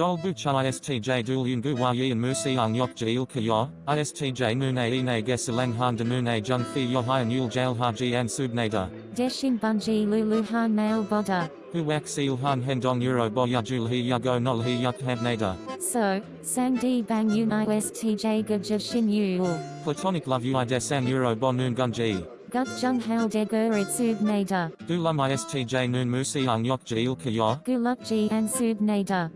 Dol bucha istj dul yungu wa yi and musi ang yok jil kayo, istj nune ine gesalang han de nune jung fi yo hi yul jail haji an subnada. Deshin bunji lulu han mail boda. Hu wak seal han hendong euro bo yajul hi yago nol hi yuk habnada. So, sang di bang un istj gaja shin yul. Platonic love ui desang euro bo nun gunji. Gut jung hal de gurit subnada. Dulam istj nun musi ang yok jil kayo. Gulukji and subnada.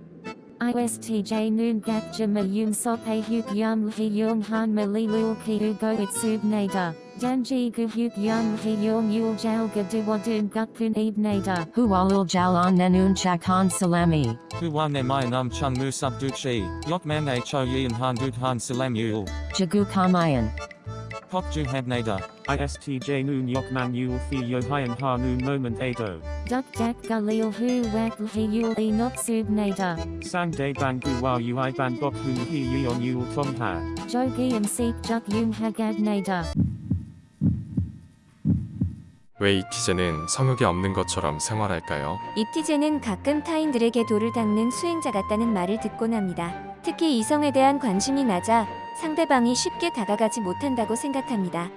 ISTJ noon gak jama yum sok a huk yum hi yung han mali lul ki u go it subnada. Danji gu huk yum hi yung yul jal ga duwadun gukpun ibnada. Hualul jalan nenun chakhan salami. Hu wa ne mai num chung mu sub duchi. Yok man a cho yi and han dud han salam yul. Jagu kamayan. Pok ju habnada. ISTJ noon yok man yul fi yo hyan ha noon moment ado. Duk dak galil hu wak hi yul e not subnada. Sang day bang gu wa ui ban bok hu hi yon yul tom ha. Jogi and seek juk yung hagadnada. 왜 이티제는 성욕이 없는 것처럼 생활할까요? 이티제는 가끔 타인들에게 돌을 닦는 수행자 같다는 말을 듣곤 합니다. 특히 이성에 대한 관심이 낮아 상대방이 쉽게 다가가지 못한다고 생각합니다.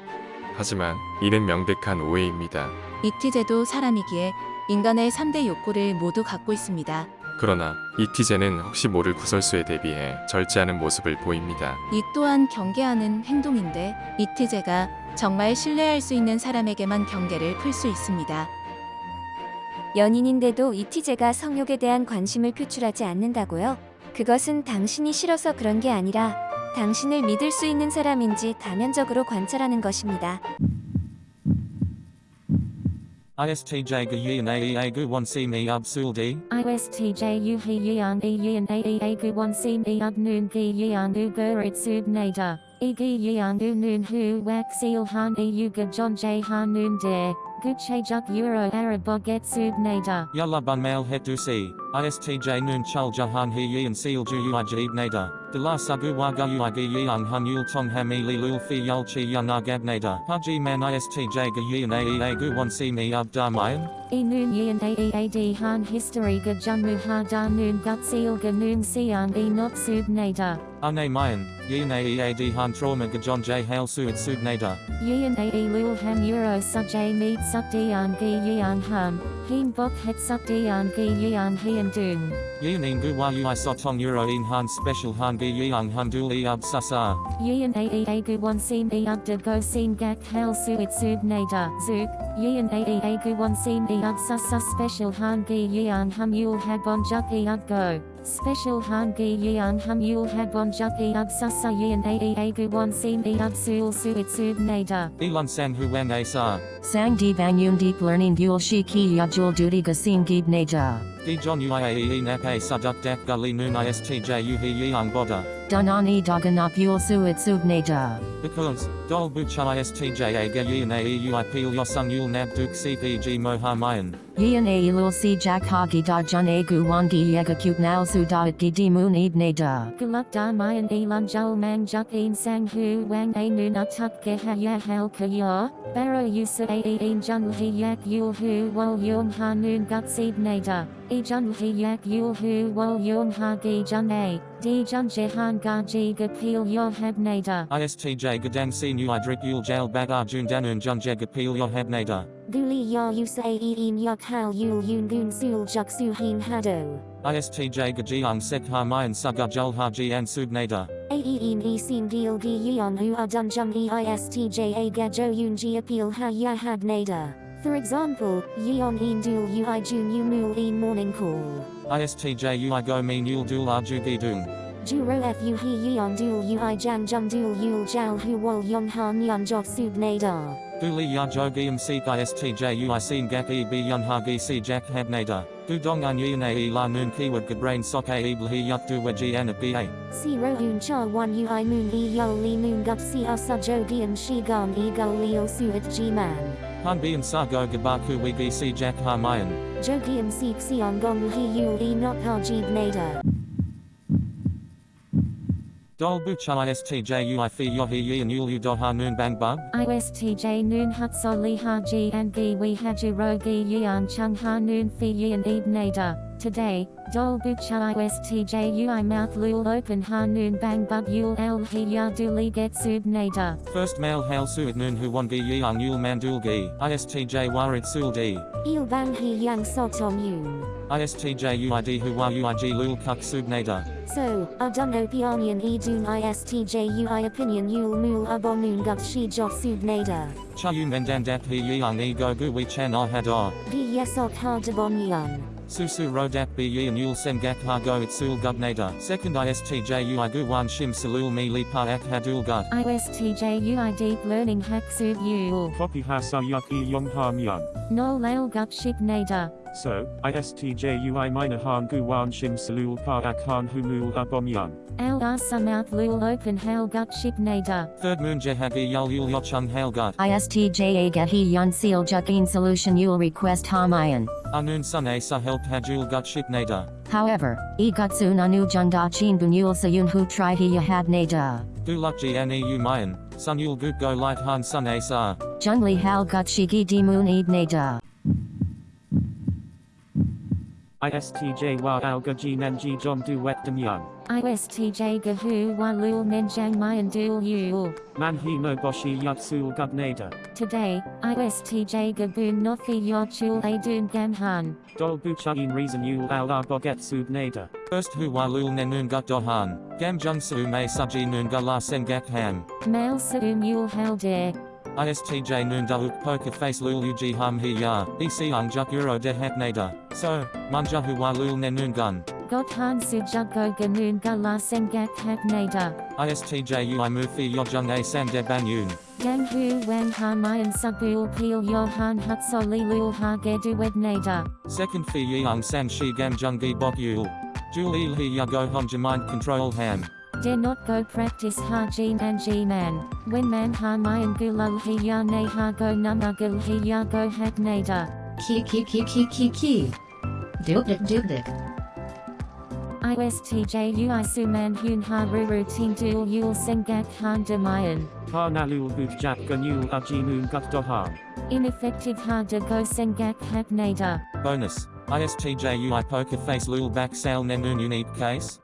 하지만 이는 명백한 오해입니다. 이티제도 사람이기에 인간의 3대 욕구를 모두 갖고 있습니다. 그러나 이티제는 혹시 모를 구설수에 대비해 절제하는 모습을 보입니다. 이 또한 경계하는 행동인데 이티제가 정말 신뢰할 수 있는 사람에게만 경계를 풀 수 있습니다. 연인인데도 이티제가 성욕에 대한 관심을 표출하지 않는다고요? 그것은 당신이 싫어서 그런 게 아니라 당신을 믿을 수 있는 사람인지 다면적으로 관찰하는 것입니다. ISTJ ga yi and aea one si me ab sul di. ISTJ u hi yan e yan aea gu one sim e up noon gi yan u gurit subnada. E gi yan u noon hu seal han e u ga john j han noon de. Guche juk euro araboget subnada. Yalla bun mail het du. ISTJ nun chul jahan hi yi and seal ju ui jib nada. De la sagu wa gu ui gi yi hun yul tong ha mi li lul fi yul chi yun agab nada. Haji man ISTJ ga yi and aea gu one si me ab da mayan. E noon yan aead han history ga junmu ha da noon gut seal ga noon sian e not subnada. Ane mayan, yi and aea di han trauma ga john j hail su it sub nada. Yan ae lul ham euro sub j meet sub dian gi yan ham. Heen bok het sub dian gi yan hian doon. Yi nin gu wa ui sotong euro in han special han gi yi ang hun dul e ab sasa. Yan aea gu one sim e up de go sim gak hel su it subnada. Zook. Yan aea gu one sim e up sasa special han gi yan hum yul habon juk e up go. Special han gi yan hum yul habon juk e up sasa yan aea gu one sim e up sul su it subnada. Elon sang hu wan a sa. Sang di bang deep learning gul shi ki yajul duty gasim gib neja. Di john uiae nap a saduk dak gully noon istj u hi yi ang boda. Danani daganap yul suit sub neja. Because, dol bucha istj a ga yi na e ui peel yosung yul nab duk cpg mo ha mayan. Yin a ilul si jak hagi da jun a gu wangi yega cute nal su da it gidi moon ib neja. Guluk da mayan elan jul mang juk een sang hu wang a noon utuk ge ha ya hel ka ya. Baro yusa a e een jun hi yak yul hu wol yung ha noon gut seed nada. E jun hi yak yul hu wol yung ha gi jun a. Di jun jehan ga ji ga peel yo heb nada. ISTJ gadang si nu idrik yul jail bagar ah jun danun jun jeg appeal yo heb nada. Guli ya yusa a een yuk hal yul yun gun sul juk su hin hado. ISTJ gajiang sek ha mayan suga jul ha ji an sub nada. Aeen e sin deal gi yeon hu adun jung e istj a gajo yun ji appeal ha ya had nada. For example, yeon een dul ui jun yu mul een morning call. ISTJ ui go mean yul dul arju dung. Juro fu he yeon dul ui jang jung dul yul jal hu wol yong han yun jok sub nada. Duli ya jo giam sik ISTJ ui sin gak e b yun ha gi si jack heb nada. Du dong an yin a e la noon keyword gabrain sok a e hi yuk du waji an a ba. Si rohun cha one ui moon e yo li moon gup si asa jo shi gon e go leo suit g man. Han bian sa go gabaku we gi si jack ha mayan. Jo diam seek si on gong he yul e not ha jib nada. Dol bucha ISTJ ui fi yo hi yi and yul u do ha noon bang bug. ISTJ noon hut so li ha ji and gi we haju ro gi yan chung ha noon fi yan eb nada. Today, Dol Bucha ISTJ UI Mouth Lul Open Hanun Bang Bub Yul El hi Hiya Duli Get Sub Nader. First male hail suit noon who won gi yang yul mandul gi, ISTJ warit sul di. Il Bang He Yang Sotom Yun. ISTJ UID who wa UIG lul kuk sub nader. So, Aduno Pionian Edun ISTJ UI Opinion Yul Mul Abonun Gut Shi Jok Sub Nader. Cha yu mendan dap he yang e go gu we chan ah hadar. Di Yesok Ha Dabon Yan. Susu rodap be yi and yul sen gak ha go it sul gub. Second ISTJ ui gu wan shim salul mi li pa ak hadul gut. ISTJ UI Deep Learning Hack Sub Yul. Copy hasa yuk e yong ham yan. No Lail Gut Ship Nader. So, ISTJ UI minor han gu wan shim salul pa ak han humul abom yan. Al Asa Mouth Lul Open Hail Gut Ship Nader. Third moon jehagi yul yul yochung hail gut. ISTJ Agahi Yon Seal Jukin Solution Yul Request Hamayan. Anun sun a sa help hadul gut ship nader. However, Igutsu Nanu Junda Chin Bunyul Sayun Hu Tri Hiya Had Nada. Gu luk ji an eu mayan. Sun yul gut go light han sun a sa. Junli Hal Gut Shigi Dimun Eid Nada. ISTJ wa alga ji nenji jom du wet dem yan. ISTJ Gahu Wa Lul Nenjang Mayan Dul Yul. Man he no boshi yuk sul gub nader. Today, ISTJ Gaboon Nothi Yochul Adun Gamhan. Dol bucha in reason yul al boget sub nader. First hu wa lul nenun gut dohan. Gam jung su may suji nun ga la sen gak ham. Mail Saum Yul Halder. ISTJ da poker face lul uji ham hi ya. EC ang juk euro de. So, manja hu wa lul nenun gun. Got Han Sujago Ganun Gala Sengak Hak Nader. ISTJ ui mufi yojung a san de banyun. Gang Hu Wang Ha Mayan Subul Peel Johan Hutsoli Lul Ha Gedu Wed Nader. Second fi yang san shi gam jungi bok yul. Jul il hi ya go hom mind control ham. Dare not go practice Ha Jin and G Man. When Man Ha Mayan Gulul He Ya Ne Ha Go Numagul He Ya Go Hak Nader. Ki ki ki ki ki ki. Dubdik dubdik. ISTJ Ui Suman Hun Ha Ruru Ting Dul Yul Sengak Han Demayan. Ha nalul buch jak ganul aji noon gut dohan. Ineffective Ha De Go Sengak Hak Nader. Bonus. ISTJ ui poker face lul back sale nenun unique case.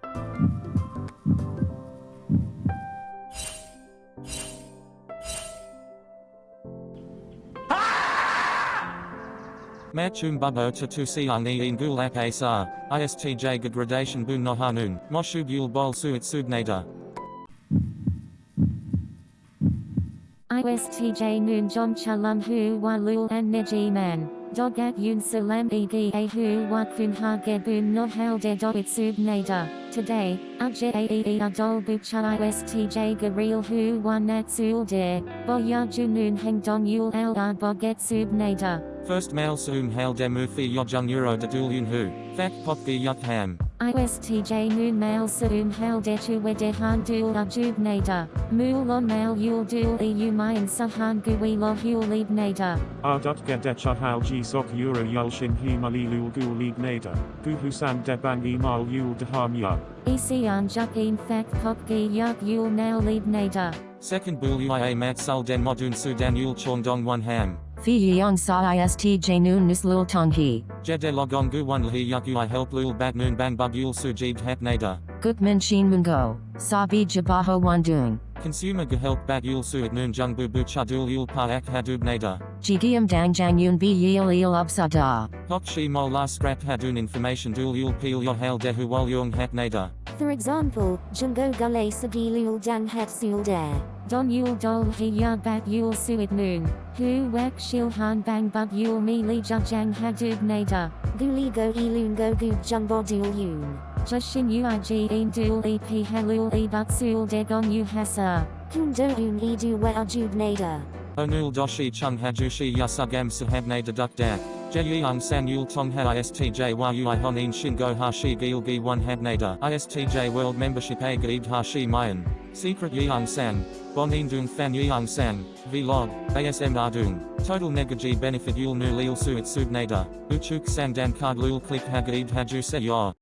Machum bubbo to tu siang ni in gulak asar. ISTJ gradation bun nohanun. Moshub yul bol suit subnader. ISTJ Noon Jom Chalam Hu Wa Lul and Neji Man. Dogat Yun Salam Egi A Hu Wa Kun Ha Gebun No Hal De Doit Sub Nader. Today, Aje Aee Adol Bucha ISTJ Garil Hu Wa Nat Sul De. Boya Junun Heng Don Yul Al Ar Boget Sub Nader. First male sum hail demu fi yojung euro de dul yun hu. Fak pop gi yuk ham. ISTJ Noon Mail Saum Hal De Chu Wede Han Dul Ajub Nader. Mul On Mail Yul Dul EU Mayan Sahan Gui Lo Hul Lead Nader. R. Gedecha hal ji sok euro yul shin he mali lul gul lig nader. Gu husan debang e mal yul deham ya. Isian Juk In Fak Pop Gi Yuk Yul Nail Lead Nader. Second bul uia mat sul den modun sudan yul chondong one ham. Fi Yang Sa ist ISTJ Noon Nuslul Tonghi. Jede logong gu one lhi yuk ui help lul bat noon bang bug yul sujib hat nader. Gukman Shin Mungo. Sabi Jabaho Wandung. Consumer ga help bat yul suit noon jung bu bu chadul yul pa ak hadub nader. Jigiam Dang Jang Yun Bi Yil Il Upsada. Hok shi mol la scrap hadun information dul yul peel yo hail dehu wal yung hat nader. For example, Jungo Gule Sagi Lul Dang Hat Sul Dare. Don Yul Dol He Ya Bat Yul Suit Noon. Hu Wek Shil Han Bang Bug Yul Mi Li Jang Hadub Nader. Guli Go Ilun Go Gu Jumbo Dul Yun. Jushin Uig In Dul EP Halul E But Sul Degon U Hasa. Kundo Un Edu We Ajub Nader. Onul doshi chung hajushi yasugam sahab nader duk dak. Jeyang san yul tong ha ISTJ yui honin shingo hashi gil gi one hab nader. ISTJ world membership a gaib hashi mayan. Secret yang san. Bonin dung fan yang san. Vlog. ASM ardung. Total negaji benefit yul nu lil suit sub nader. Uchuk san dan card lul click ha gaib haju se.